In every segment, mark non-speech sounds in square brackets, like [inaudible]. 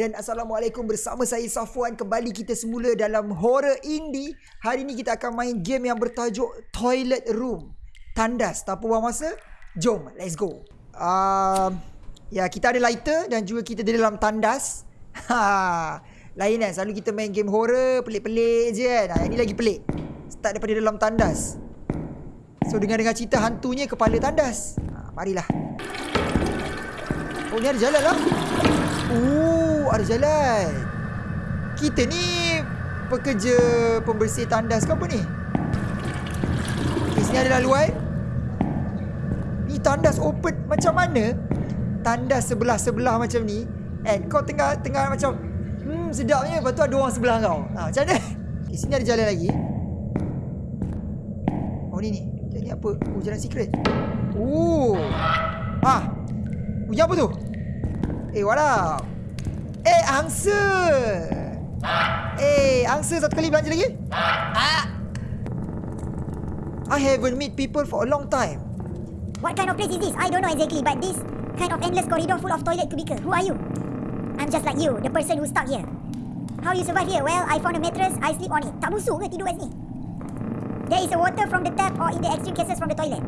dan Assalamualaikum bersama saya Safwan. Kembali kita semula dalam horror indie. Hari ni kita akan main game yang bertajuk Toilet Room. Tandas, tak apa buang masa Jom, let's go. Uh, Ya, kita ada lighter dan juga kita di dalam tandas. [laughs] Ha, Lain kan, selalu kita main game horror Pelik-pelik je kan. Ha, Yang ni lagi pelik. Start daripada dalam tandas. So dengar-dengar cerita hantunya kepala tandas. Ha, Marilah. Oh ni ada jalan lah Ada jalan Kita ni Pekerja pembersih tandas ke apa ni? Okay, Sini ada laluan Ni tandas open macam mana? Tandas sebelah-sebelah macam ni. And kau tengah tengah macam Hmm sedapnya Lepas tu ada orang sebelah kau. Ha, Macam mana? Okay, Sini ada jalan lagi. Oh ni ni. Ni apa? Oh jalan secret. Oh. Ah. Bunyi apa tu? Eh, up? Eh, angsa! Eh, angsa satu kali belanja lagi? Ah. I haven't meet people for a long time. What kind of place is this? I don't know exactly, but this kind of endless corridor full of toilet cubicle. Who are you? I'm just like you, the person who stuck here. How you survive here? Well, I found a mattress, I sleep on it. Tak busuk ke tidur kat sini? There is a water from the tap or in the extreme cases from the toilet.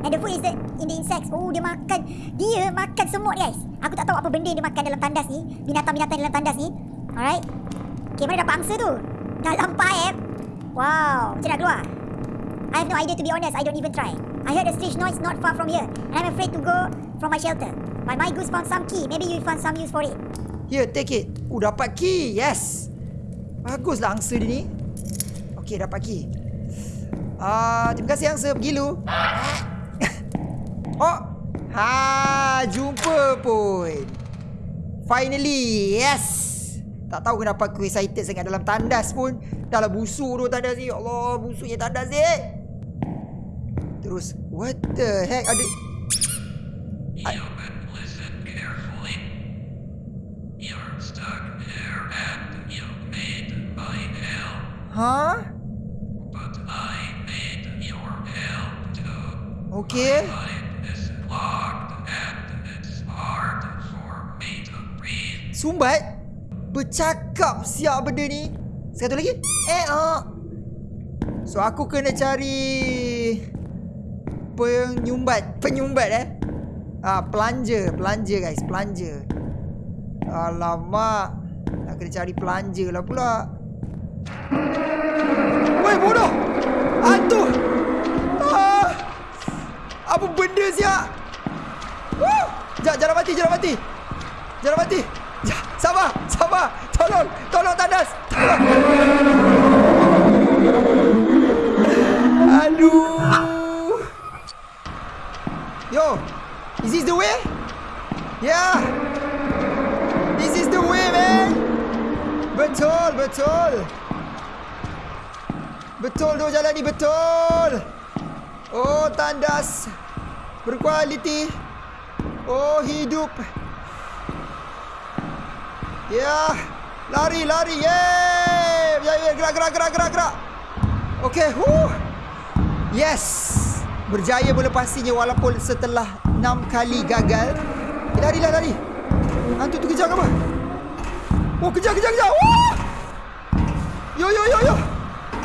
And the food is the, in the insects. Oh, dia makan. Dia makan semut, guys. Aku tak tahu apa benda dia makan dalam tandas ni. Binatang-binatang dalam tandas ni. Alright. Okay, mana dapat angsa tu? Dalam pipe. Wow. Macam nak keluar? I have no idea to be honest. I don't even try. I heard a strange noise not far from here. And I'm afraid to go from my shelter. But my goose found some key. Maybe you found some use for it. Here, take it. Oh, dapat key. Yes. Baguslah angsa dia ni. Okay, dapat key. Ah, uh, terima kasih angsa. Pergi lu. Oh. Ha, jumpa pun. Finally. Yes. Tak tahu kenapa aku excited sangat dalam tandas pun. Dah lah busuk tu tandas ni. Ya Allah, busuknya tandas ni. Terus, what the heck? Ada... Huh? But I made your hell too. Okay. Sumbat Bercakap siap benda ni. Satu lagi. Eh ah. So aku kena cari Penyumbat Penyumbat eh. Ah, Pelanja Pelanja guys Pelanja Alamak. Nak kena cari pelanja lah pula. Woi bodoh. Hantu. Ah. Apa benda siap? Jangan, jangan mati, jangan mati. Jangan mati Sabar, sabar. Tolong, tolong tandas. Tolong. Aduh. Yo, is this the way? Yeah. This is the way, man. Betul, betul. Betul tu jalan ni, betul. Oh, tandas. Berkualiti. Oh, hidup. Ya. Lari, lari. Yeay. Ya, ya, gerak, gerak, gerak, gerak, gerak. Okey. Huh. Yes. Berjaya melepasinya walaupun setelah enam kali gagal. Eh, lari, lah, lari. Hantu tu kejar ke apa? Oh, kejar, kejar, kejar. Wah. Yo, yo, yo, yo.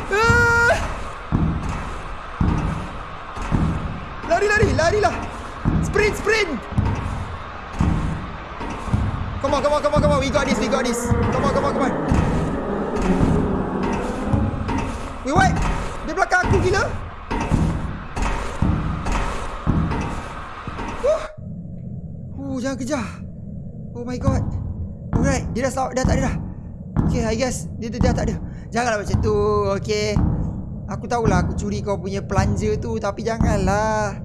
Uh. Lari, lari, larilah. Sprint, sprint. Come on, come on, come on, come on. We got this, we got this. Come on, come on, come on. Wait, wait. Dia belakang aku gila. Uh. Uh, jangan kejar. Oh my god. Alright, dia dah, dah tak ada dah. Okay, I guess. Dia, dia dah tak ada. Janganlah macam tu. Okay. Aku tahulah aku curi kau punya plunger tu. Tapi janganlah.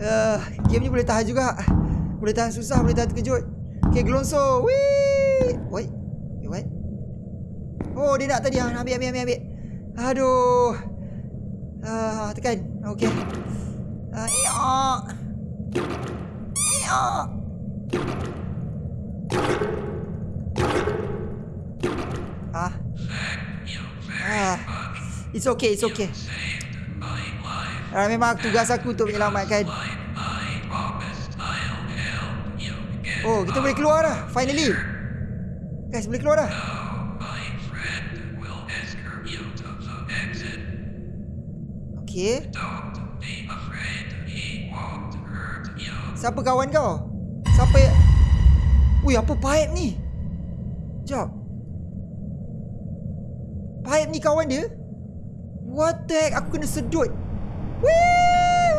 Uh, game ni boleh tahan juga. Boleh tahan susah, boleh tahan terkejut. Okay, gelonso. Wee. Wait. Wait. Oh, dia nak tadi. Ah, ambil, ambil, ambil, ambil. Aduh. Ah, tekan. Okay. Ah, iya. Iya. Ah. Ah. It's okay, it's okay. Ah, memang tugas aku untuk menyelamatkan Oh, kita boleh keluar dah. Finally. Guys, boleh keluar dah. Okay. Siapa kawan kau? Siapa yang... Ui, apa pipe ni? Sekejap. Pipe ni kawan dia? What the heck? Aku kena sedut. Wee!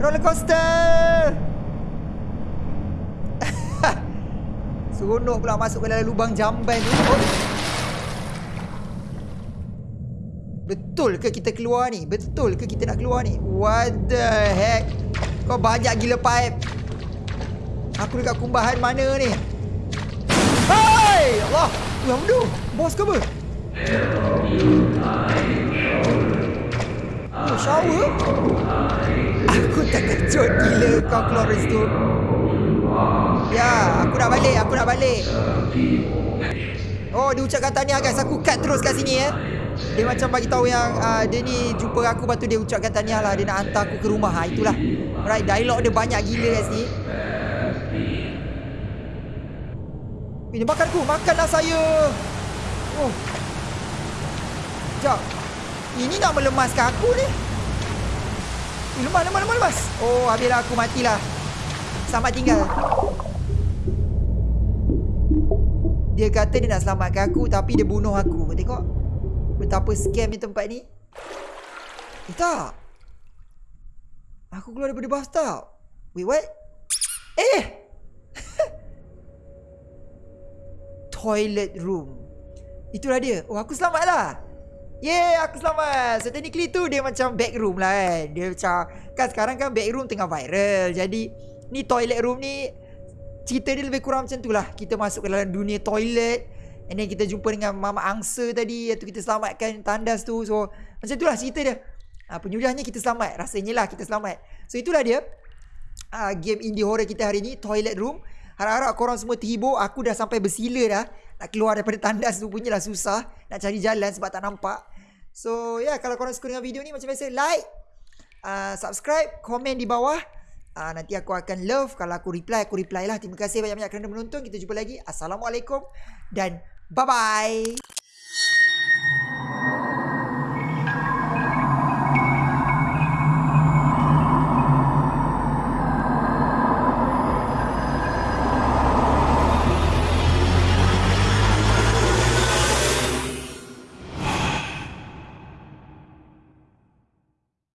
Roller coaster! Seronok pula masuk ke dalam lubang jamban tu. Oh. Betul ke kita keluar ni? Betul ke kita nak keluar ni? What the heck? Kau banyak gila pipe. Aku dekat kumbahan mana ni? Hai! Allah! Tuhan tu! Bos ke apa? Oh, shower? Aku terkejut gila kau keluar dari situ. Ya, aku nak balik, aku nak balik. Oh, dia ucapkan tahniah guys. Aku cut terus kat sini eh. Dia macam bagi tahu yang uh, dia ni jumpa aku lepas tu dia ucapkan tahniah lah. Dia nak hantar aku ke rumah. Ha, itulah. Alright, dialog dia banyak gila kat sini. Eh, dia makan aku. Makanlah saya. Oh. Sekejap. Ini nak melemaskan aku ni. Eh, lemas, lemas, lemas, lemas. Oh, habislah aku matilah. Selamat tinggal. Dia kata dia nak selamatkan aku tapi dia bunuh aku. Tengok. Betapa scam ni tempat ni. Eh, tak. Aku keluar daripada bathtub. Wait, what? Eh! [laughs] Toilet room. Itulah dia. Oh, aku selamat lah. Yeay, aku selamat. So, technically tu dia macam back room lah kan. Dia macam, kan sekarang kan back room tengah viral. Jadi, ni toilet room ni, cerita dia lebih kurang macam tu lah. Kita masuk ke dalam dunia toilet. And then kita jumpa dengan mama angsa tadi. Iaitu kita selamatkan tandas tu. So, macam tu lah cerita dia. Ha, penyudahnya kita selamat. Rasanya lah kita selamat. So, itulah dia. Uh, game indie horror kita hari ni. Toilet room. Harap-harap korang semua terhibur. Aku dah sampai bersila dah. Nak keluar daripada tandas tu punyalah susah. Nak cari jalan sebab tak nampak. So, ya yeah, kalau korang suka dengan video ni macam biasa, like, uh, subscribe, komen di bawah. Uh, nanti aku akan love kalau aku reply, aku reply lah. Terima kasih banyak-banyak kerana menonton. Kita jumpa lagi. Assalamualaikum dan bye-bye.